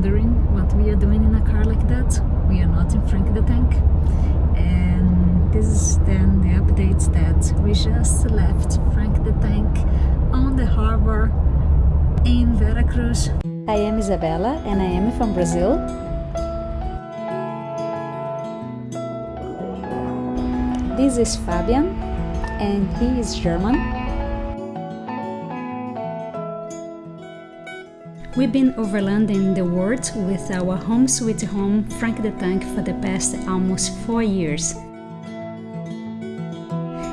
wondering what we are doing in a car like that, we are not in Frank the Tank. And this is then the updates that we just left Frank the Tank on the harbor in Veracruz. I am Isabella and I am from Brazil. This is Fabian and he is German. We've been overlanding the world with our home sweet home Frank the Tank for the past almost four years.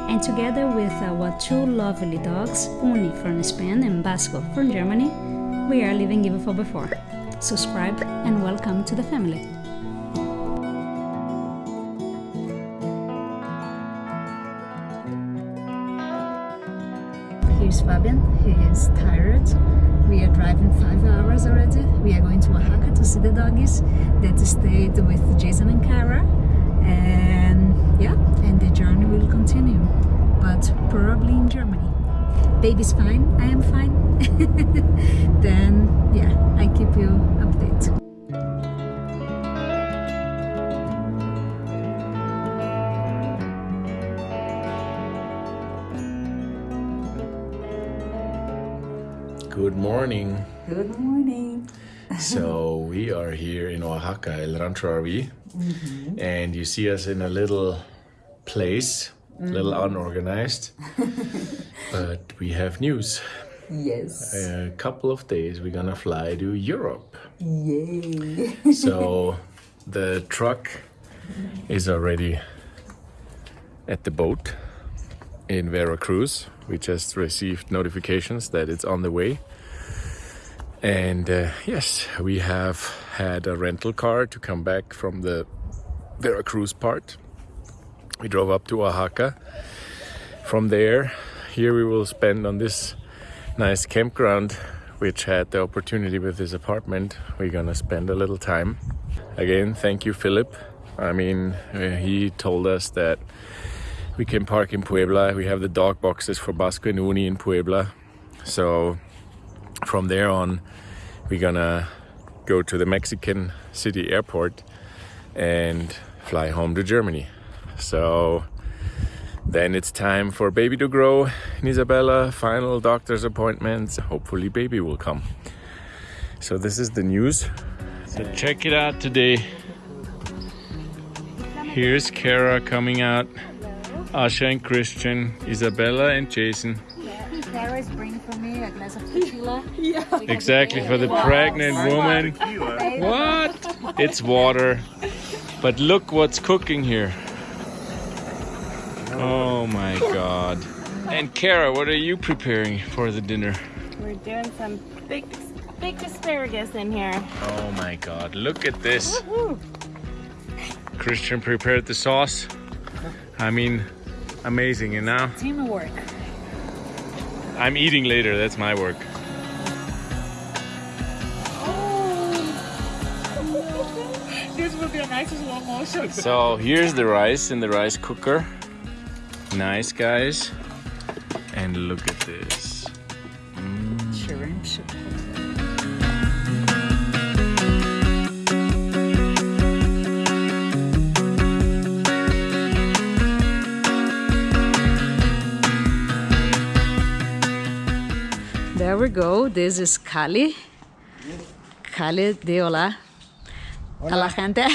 And together with our two lovely dogs, Uni from Spain and Basco from Germany, we are living even for before. Subscribe and welcome to the family. Here's Fabian, he is tired. We are driving five hours already. We are going to Oaxaca to see the doggies that stayed with Jason and Kara. And yeah, and the journey will continue, but probably in Germany. Baby's fine, I am fine. then yeah, I keep you updated. Good morning. Good morning. so we are here in Oaxaca, El Rancho RV, mm-hmm. and you see us in a little place, a little unorganized, but we have news. Yes. A couple of days we're gonna fly to Europe. Yay. So the truck is already at the boat in Veracruz. We just received notifications that it's on the way. And uh, yes, we have had a rental car to come back from the Veracruz part. We drove up to Oaxaca. From there, here we will spend on this nice campground, which had the opportunity with this apartment. We're gonna spend a little time. Again, thank you, Philip. I mean, uh, he told us that we can park in Puebla. We have the dog boxes for Basco and Uni in Puebla. So from there on, we're gonna go to the Mexican City airport and fly home to Germany. So then it's time for baby to grow in Isabella, final doctor's appointments. Hopefully, baby will come. So, this is the news. So, check it out today. Here's Kara coming out, Asha and Christian, Isabella and Jason. Kara is bringing for me a glass of tequila. Exactly for the pregnant woman. What? It's water. But look what's cooking here. Oh my god. And Kara, what are you preparing for the dinner? We're doing some big, big asparagus in here. Oh my god, look at this. Christian prepared the sauce. I mean, amazing. And now Teamwork. I'm eating later, that's my work. Oh. This will be a nice slow motion. So here's the rice in the rice cooker. Nice, guys. And look at this. Mm. Shrimp. We go. This is Cali. Cali de hola. A la gente.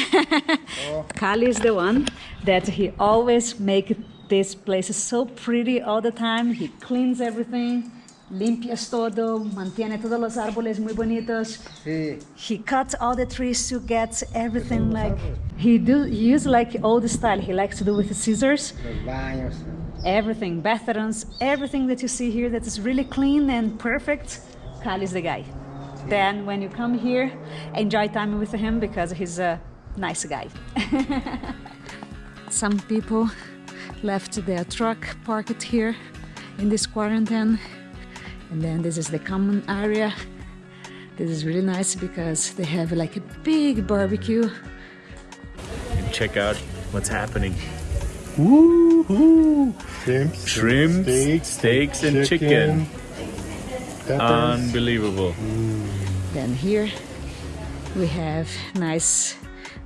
Cali is the one that he always make this place so pretty all the time. He cleans everything, limpias todo, mantiene todos los árboles muy bonitos. Sí. He cuts all the trees to get everything like he do he use like old style. He likes to do with the scissors. Los baños. Everything, bathrooms, everything that you see here that is really clean and perfect. Kyle is the guy. Then when you come here, enjoy time with him because he's a nice guy. Some people left their truck parked here in this quarantine. And then this is the common area. This is really nice because they have like a big barbecue. And check out what's happening. Woo-hoo! Shrimps, Shrimp, steaks, steaks, and chicken. peppers. Unbelievable. Mm. Then here We have nice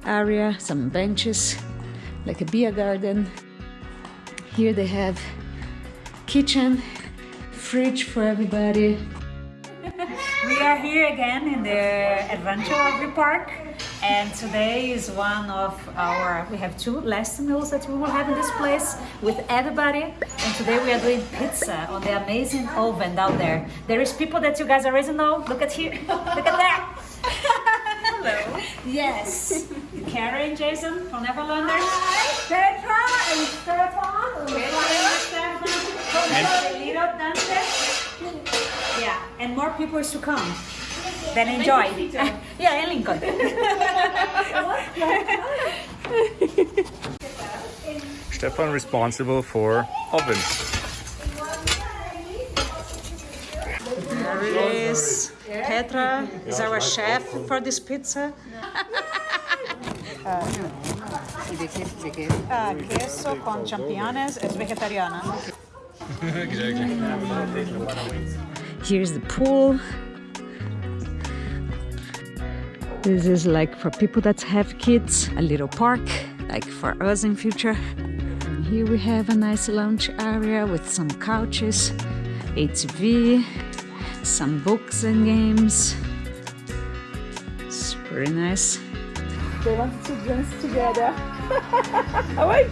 area, some benches, like a beer garden. Here they have kitchen, fridge for everybody. We are here again in the Adventure RV Park and today is one of our, we have two last meals that we will have in this place with everybody and today we are doing pizza on the amazing oven down there. There is people that you guys already know, look at here, look at there. Hello. Yes. Karen Jason from Neverlanders. Hi. Petra and Stefan. And little Dante. Yeah, and more people is to come. Then enjoy. yeah, in Lincoln. Stefan responsible for oven. There it is. Petra is our chef for this pizza. ¿Y de qué? ¿De qué? Ah, queso con champiñones es vegetariana. Here's the pool. This is like for people that have kids, a little park, like for us in future. And here we have a nice lounge area with some couches, ATV, some books and games. It's pretty nice. They want to dance together. Oh, wait.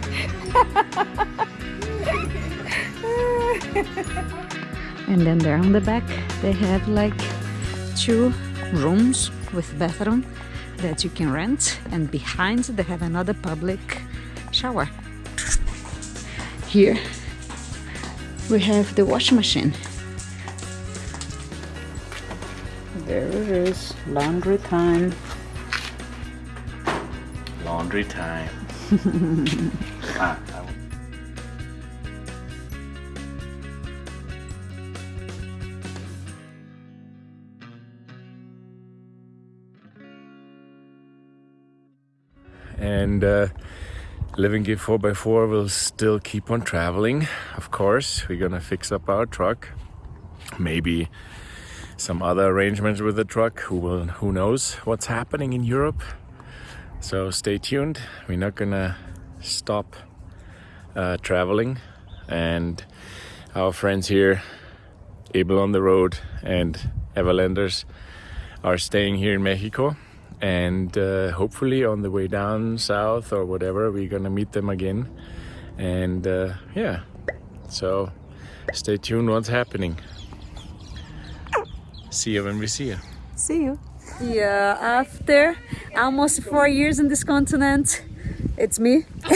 and then there on the back they have like two rooms with bathroom that you can rent and behind they have another public shower. Here we have the washing machine. There it is laundry time. Laundry time. ah, and uh, living gear 4x4 will still keep on traveling of course. We're gonna fix up our truck. Maybe some other arrangements with the truck. Who will who knows what's happening in Europe. So stay tuned. We're not gonna stop uh, traveling. And our friends here Able on the road and Everlanders are staying here in Mexico and uh, hopefully on the way down south or whatever we're gonna meet them again. And uh, yeah. So stay tuned what's happening. See you when we see you. See you. Yeah after almost four years in this continent it's me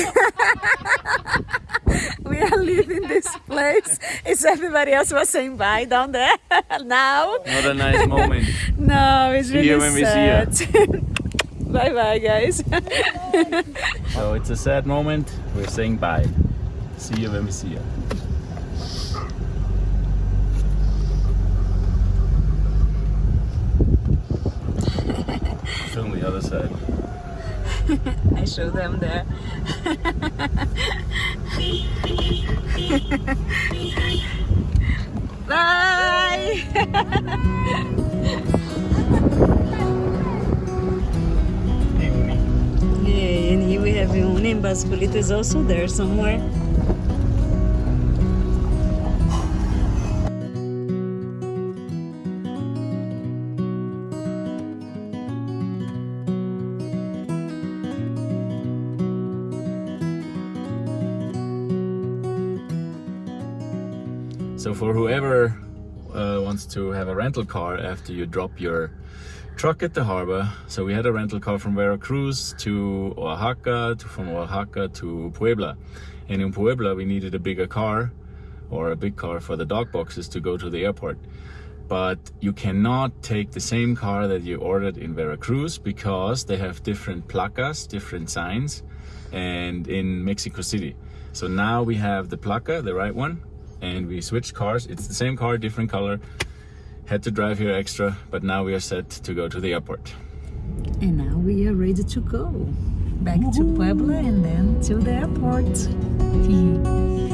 we are leaving this place. It's everybody else was saying bye down there? Now? Not a nice moment. No it's see really you when sad we see you bye bye guys. So it's a sad moment. We're saying bye. See you when we see you film the other side I show them there. Bye. Yeah, and here we have Uni and Basculito is also there somewhere. For whoever uh, wants to have a rental car after you drop your truck at the harbor, so we had a rental car from Veracruz to Oaxaca, to, from Oaxaca to Puebla. And in Puebla we needed a bigger car or a big car for the dog boxes to go to the airport. But you cannot take the same car that you ordered in Veracruz because they have different placas, different signs, and in Mexico City. So now we have the placa, the right one, and we switched cars. It's the same car, different color. Had to drive here extra, but now we are set to go to the airport. And now we are ready to go back to Puebla and then to the airport.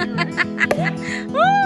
Woo!